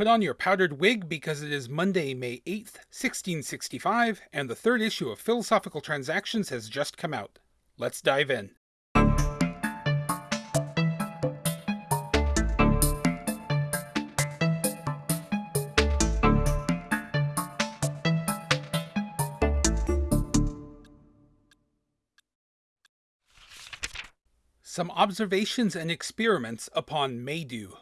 Put on your powdered wig because it is Monday, May 8th, 1665, and the third issue of Philosophical Transactions has just come out. Let's dive in. Some Observations and Experiments upon Maydew.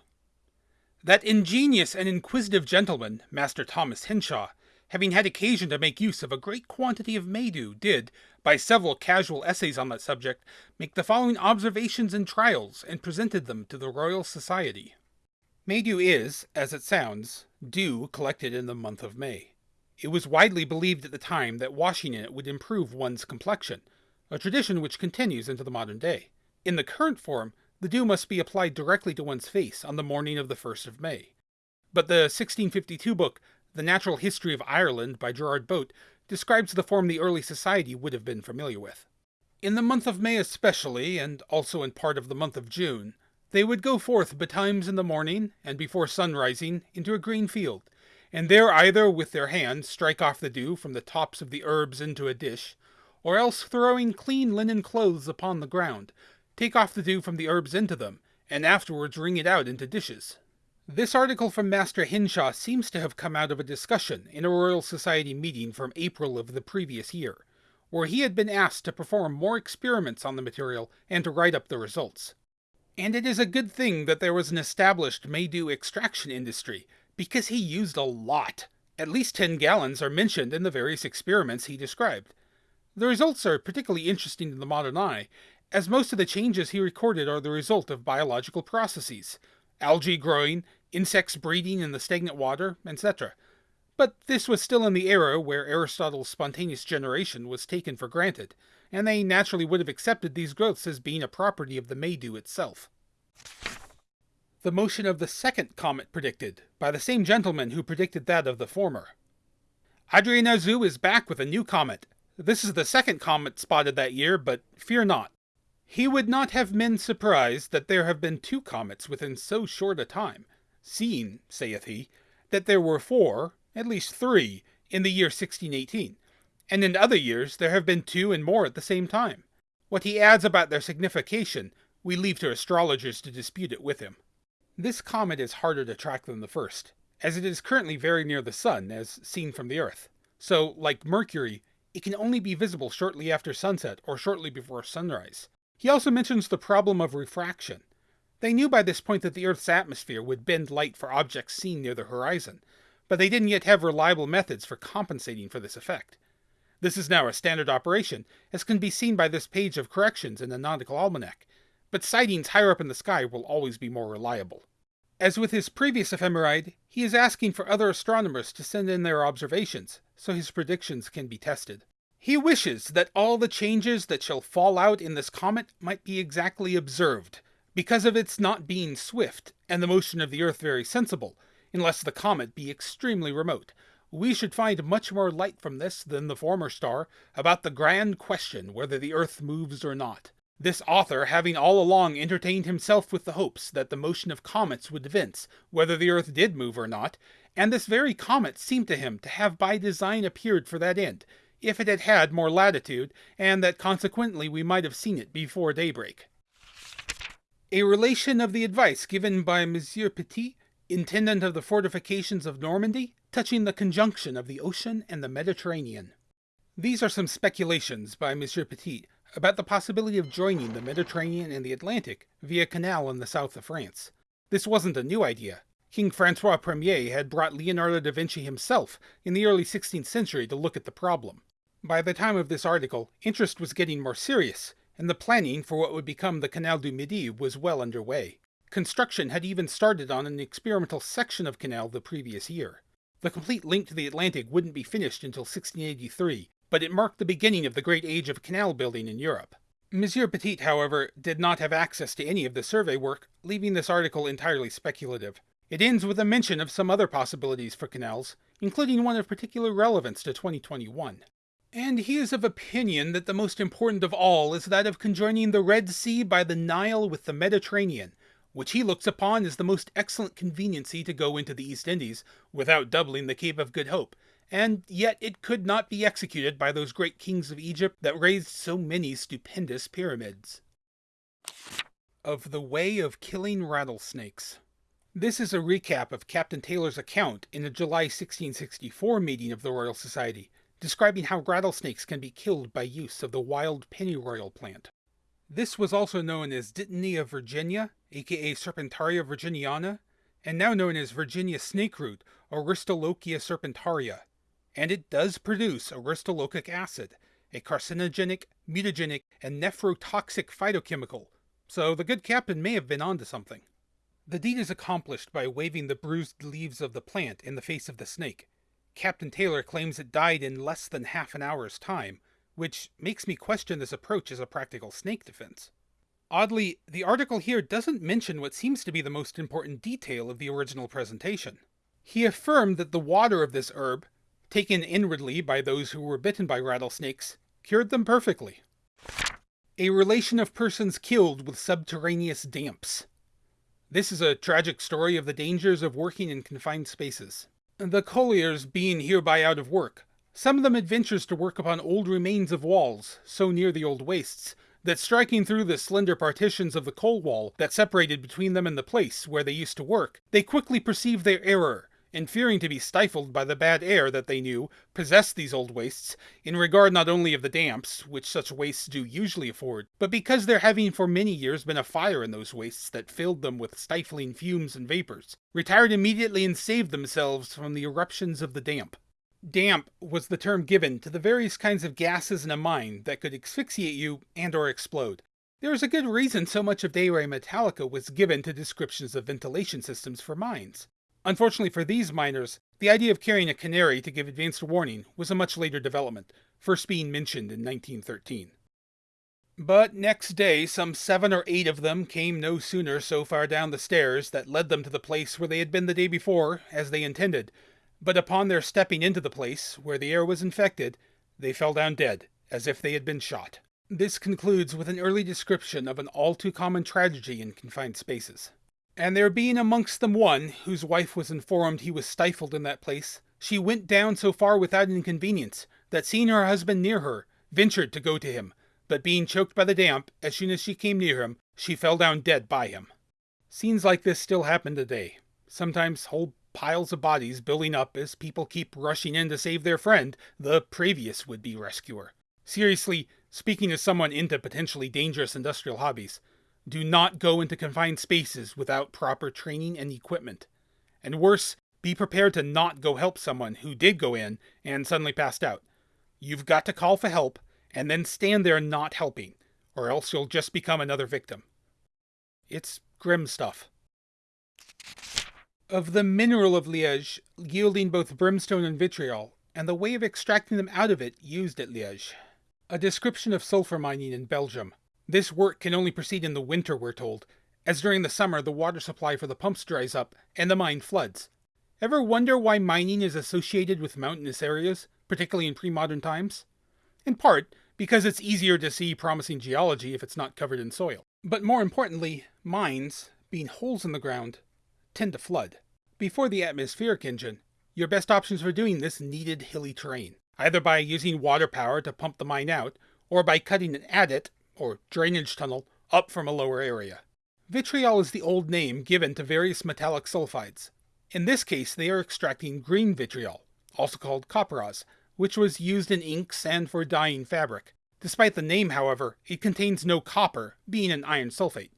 That ingenious and inquisitive gentleman, Master Thomas Henshaw, having had occasion to make use of a great quantity of Maydew, did, by several casual essays on that subject, make the following observations and trials, and presented them to the Royal Society. Maydew is, as it sounds, dew collected in the month of May. It was widely believed at the time that washing in it would improve one's complexion, a tradition which continues into the modern day. In the current form, the dew must be applied directly to one's face on the morning of the 1st of May. But the 1652 book, The Natural History of Ireland by Gerard Boate, describes the form the early society would have been familiar with. In the month of May especially, and also in part of the month of June, they would go forth betimes in the morning, and before sun rising, into a green field, and there either with their hands strike off the dew from the tops of the herbs into a dish, or else throwing clean linen clothes upon the ground, take off the dew from the herbs into them, and afterwards wring it out into dishes. This article from Master Henshaw seems to have come out of a discussion in a Royal Society meeting from April of the previous year, where he had been asked to perform more experiments on the material and to write up the results. And it is a good thing that there was an established Maydew extraction industry, because he used a lot. At least 10 gallons are mentioned in the various experiments he described. The results are particularly interesting to the modern eye, as most of the changes he recorded are the result of biological processes algae growing, insects breeding in the stagnant water, etc. But this was still in the era where Aristotle's spontaneous generation was taken for granted, and they naturally would have accepted these growths as being a property of the Maydew itself. The motion of the second comet predicted, by the same gentleman who predicted that of the former. Adrien Auzout is back with a new comet. This is the second comet spotted that year, but fear not. He would not have men surprised that there have been two comets within so short a time, seeing, saith he, that there were four, at least three, in the year 1618, and in other years there have been two and more at the same time. What he adds about their signification, we leave to astrologers to dispute it with him. This comet is harder to track than the first, as it is currently very near the Sun, as seen from the Earth. So, like Mercury, it can only be visible shortly after sunset or shortly before sunrise. He also mentions the problem of refraction. They knew by this point that the Earth's atmosphere would bend light for objects seen near the horizon, but they didn't yet have reliable methods for compensating for this effect. This is now a standard operation, as can be seen by this page of corrections in the Nautical Almanac, but sightings higher up in the sky will always be more reliable. As with his previous ephemeride, he is asking for other astronomers to send in their observations, so his predictions can be tested. He wishes that all the changes that shall fall out in this comet might be exactly observed, because of its not being swift, and the motion of the earth very sensible, unless the comet be extremely remote. We should find much more light from this than the former star about the grand question whether the earth moves or not. This author having all along entertained himself with the hopes that the motion of comets would evince whether the earth did move or not, and this very comet seemed to him to have by design appeared for that end, if it had had more latitude, and that consequently we might have seen it before daybreak. A relation of the advice given by Monsieur Petit, intendant of the fortifications of Normandy, touching the conjunction of the ocean and the Mediterranean. These are some speculations by Monsieur Petit about the possibility of joining the Mediterranean and the Atlantic via canal in the south of France. This wasn't a new idea. King Francois Ier had brought Leonardo da Vinci himself in the early 16th century to look at the problem. By the time of this article, interest was getting more serious, and the planning for what would become the Canal du Midi was well underway. Construction had even started on an experimental section of canal the previous year. The complete link to the Atlantic wouldn't be finished until 1683, but it marked the beginning of the great age of canal building in Europe. Monsieur Petit, however, did not have access to any of the survey work, leaving this article entirely speculative. It ends with a mention of some other possibilities for canals, including one of particular relevance to 2021. And he is of opinion that the most important of all is that of conjoining the Red Sea by the Nile with the Mediterranean, which he looks upon as the most excellent conveniency to go into the East Indies without doubling the Cape of Good Hope, and yet it could not be executed by those great kings of Egypt that raised so many stupendous pyramids. Of the Way of Killing Rattlesnakes. This is a recap of Captain Taylor's account in a July 1664 meeting of the Royal Society, describing how rattlesnakes can be killed by use of the wild pennyroyal plant. This was also known as Dittany of Virginia, aka Serpentaria virginiana, and now known as Virginia snakeroot or Aristolochia serpentaria, and it does produce aristolochic acid, a carcinogenic, mutagenic, and nephrotoxic phytochemical, so the good captain may have been onto something. The deed is accomplished by waving the bruised leaves of the plant in the face of the snake. Captain Taylor claims it died in less than half an hour's time, which makes me question this approach as a practical snake defense. Oddly, the article here doesn't mention what seems to be the most important detail of the original presentation. He affirmed that the water of this herb, taken inwardly by those who were bitten by rattlesnakes, cured them perfectly. A relation of persons killed with subterraneous damps. This is a tragic story of the dangers of working in confined spaces. The colliers being hereby out of work, some of them adventures to work upon old remains of walls, so near the old wastes, that striking through the slender partitions of the coal wall that separated between them and the place where they used to work, they quickly perceived their error, and fearing to be stifled by the bad air that they knew possessed these old wastes, in regard not only of the damps, which such wastes do usually afford, but because there having for many years been a fire in those wastes that filled them with stifling fumes and vapors, retired immediately and saved themselves from the eruptions of the damp. Damp was the term given to the various kinds of gases in a mine that could asphyxiate you and or explode. There is a good reason so much of De Re Metallica was given to descriptions of ventilation systems for mines. Unfortunately for these miners, the idea of carrying a canary to give advanced warning was a much later development, first being mentioned in 1913. But next day, some seven or eight of them came no sooner so far down the stairs that led them to the place where they had been the day before, as they intended, but upon their stepping into the place, where the air was infected, they fell down dead, as if they had been shot. This concludes with an early description of an all too common tragedy in confined spaces. And there being amongst them one, whose wife was informed he was stifled in that place, she went down so far without inconvenience, that seeing her husband near her, ventured to go to him, but being choked by the damp, as soon as she came near him, she fell down dead by him. Scenes like this still happen today. Sometimes whole piles of bodies building up as people keep rushing in to save their friend, the previous would be rescuer. Seriously, speaking as someone into potentially dangerous industrial hobbies, do not go into confined spaces without proper training and equipment. And worse, be prepared to not go help someone who did go in and suddenly passed out. You've got to call for help and then stand there not helping, or else you'll just become another victim. It's grim stuff of the mineral of Liège, yielding both brimstone and vitriol, and the way of extracting them out of it used at Liège. A description of sulfur mining in Belgium. This work can only proceed in the winter, we're told, as during the summer the water supply for the pumps dries up and the mine floods. Ever wonder why mining is associated with mountainous areas, particularly in pre-modern times? In part, because it's easier to see promising geology if it's not covered in soil. But more importantly, mines, being holes in the ground, tend to flood. Before the atmospheric engine, your best options for doing this needed hilly terrain, either by using water power to pump the mine out, or by cutting an adit, or drainage tunnel, up from a lower area. Vitriol is the old name given to various metallic sulfides. In this case, they are extracting green vitriol, also called copperas, which was used in inks and for dyeing fabric. Despite the name, however, it contains no copper, being an iron sulfate.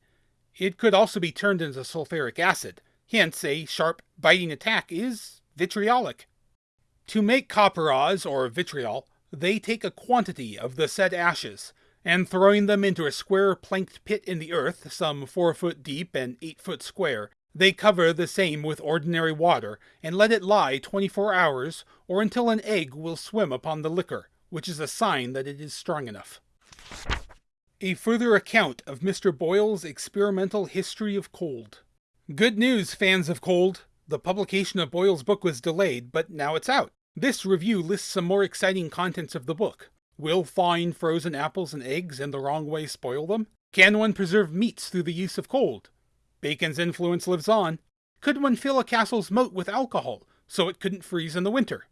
It could also be turned into sulfuric acid, Hence, a sharp, biting attack is vitriolic. To make copperas, or vitriol, they take a quantity of the said ashes, and throwing them into a square planked pit in the earth, some four foot deep and eight foot square, they cover the same with ordinary water, and let it lie twenty four hours, or until an egg will swim upon the liquor, which is a sign that it is strong enough. A further account of Mr. Boyle's experimental history of cold. Good news, fans of cold! The publication of Boyle's book was delayed, but now it's out. This review lists some more exciting contents of the book. Will thawing frozen apples and eggs in the wrong way spoil them? Can one preserve meats through the use of cold? Bacon's influence lives on. Could one fill a castle's moat with alcohol so it couldn't freeze in the winter?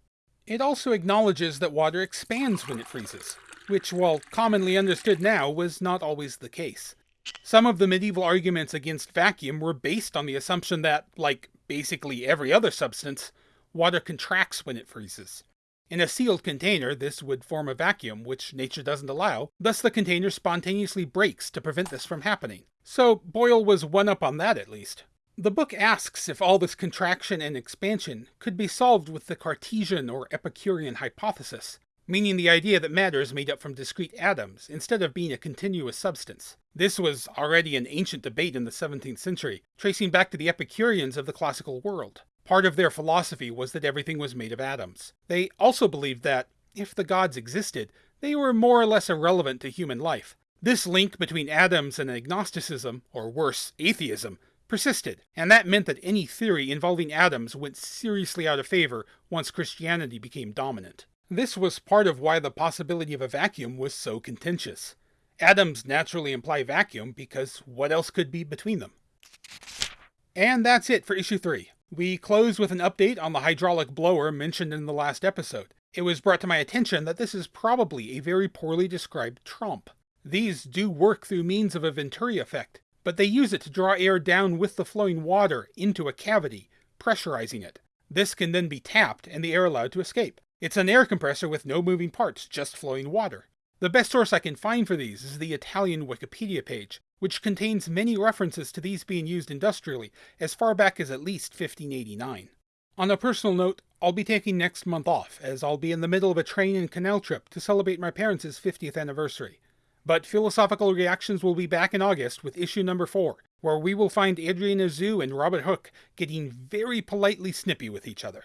It also acknowledges that water expands when it freezes, which, while commonly understood now, was not always the case. Some of the medieval arguments against vacuum were based on the assumption that, like basically every other substance, water contracts when it freezes. In a sealed container, this would form a vacuum, which nature doesn't allow, thus the container spontaneously breaks to prevent this from happening. So Boyle was one up on that at least. The book asks if all this contraction and expansion could be solved with the Cartesian or Epicurean hypothesis, meaning the idea that matter is made up from discrete atoms instead of being a continuous substance. This was already an ancient debate in the 17th century, tracing back to the Epicureans of the classical world. Part of their philosophy was that everything was made of atoms. They also believed that, if the gods existed, they were more or less irrelevant to human life. This link between atoms and agnosticism, or worse, atheism, persisted, and that meant that any theory involving atoms went seriously out of favor once Christianity became dominant. This was part of why the possibility of a vacuum was so contentious. Atoms naturally imply vacuum because what else could be between them? And that's it for issue 3. We close with an update on the hydraulic blower mentioned in the last episode. It was brought to my attention that this is probably a very poorly described tromp. These do work through means of a Venturi effect, but they use it to draw air down with the flowing water into a cavity, pressurizing it. This can then be tapped and the air allowed to escape. It's an air compressor with no moving parts, just flowing water. The best source I can find for these is the Italian Wikipedia page, which contains many references to these being used industrially as far back as at least 1589. On a personal note, I'll be taking next month off, as I'll be in the middle of a train and canal trip to celebrate my parents' 50th anniversary. But Philosophical Reactions will be back in August with issue number 4, where we will find Adrien Auzout and Robert Hooke getting very politely snippy with each other.